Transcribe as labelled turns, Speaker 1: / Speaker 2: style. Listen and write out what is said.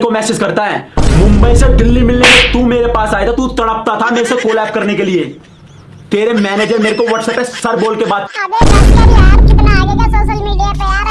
Speaker 1: तो को मैसेज करता है, मुंबई से दिल्ली मिलने में तू मेरे पास आया था, तू तड़पता था मेरे से कोलैब करने के लिए। तेरे मैनेजर मेरे को व्हाट्सएप पे सर बोल के बात
Speaker 2: सोशल मीडिया पे यार